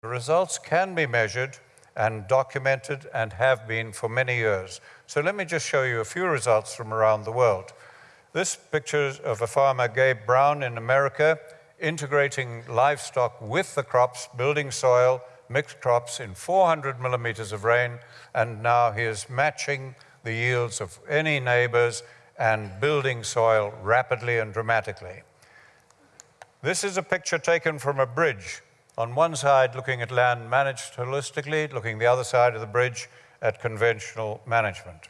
The results can be measured and documented and have been for many years. So let me just show you a few results from around the world. This picture of a farmer, Gabe Brown, in America, integrating livestock with the crops, building soil, mixed crops in 400 millimeters of rain, and now he is matching the yields of any neighbors and building soil rapidly and dramatically. This is a picture taken from a bridge. On one side, looking at land managed holistically, looking the other side of the bridge at conventional management.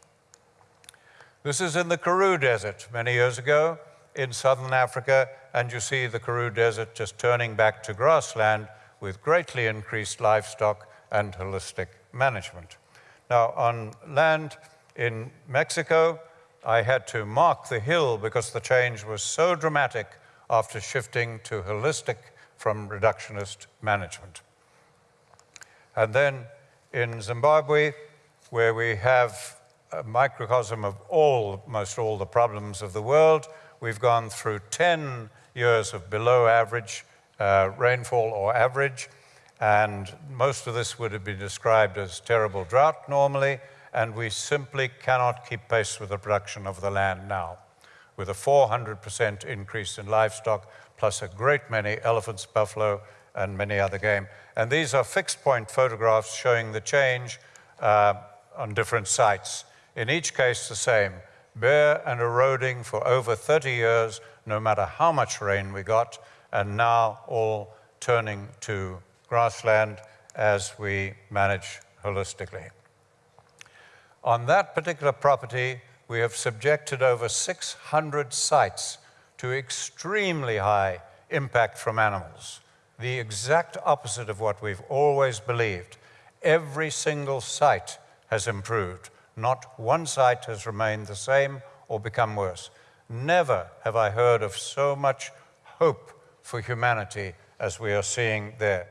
This is in the Karoo Desert many years ago in southern Africa, and you see the Karoo Desert just turning back to grassland with greatly increased livestock and holistic management. Now, on land in Mexico, I had to mark the hill because the change was so dramatic after shifting to holistic from reductionist management. And then in Zimbabwe, where we have a microcosm of all, most all the problems of the world, we've gone through 10 years of below average uh, rainfall or average, and most of this would have been described as terrible drought normally, and we simply cannot keep pace with the production of the land now, with a 400% increase in livestock, plus a great many elephants, buffalo, and many other game. And these are fixed point photographs showing the change uh, on different sites. In each case, the same bare and eroding for over 30 years, no matter how much rain we got, and now all turning to grassland as we manage holistically. On that particular property, we have subjected over 600 sites to extremely high impact from animals, the exact opposite of what we've always believed. Every single site has improved. Not one site has remained the same or become worse. Never have I heard of so much hope for humanity as we are seeing there.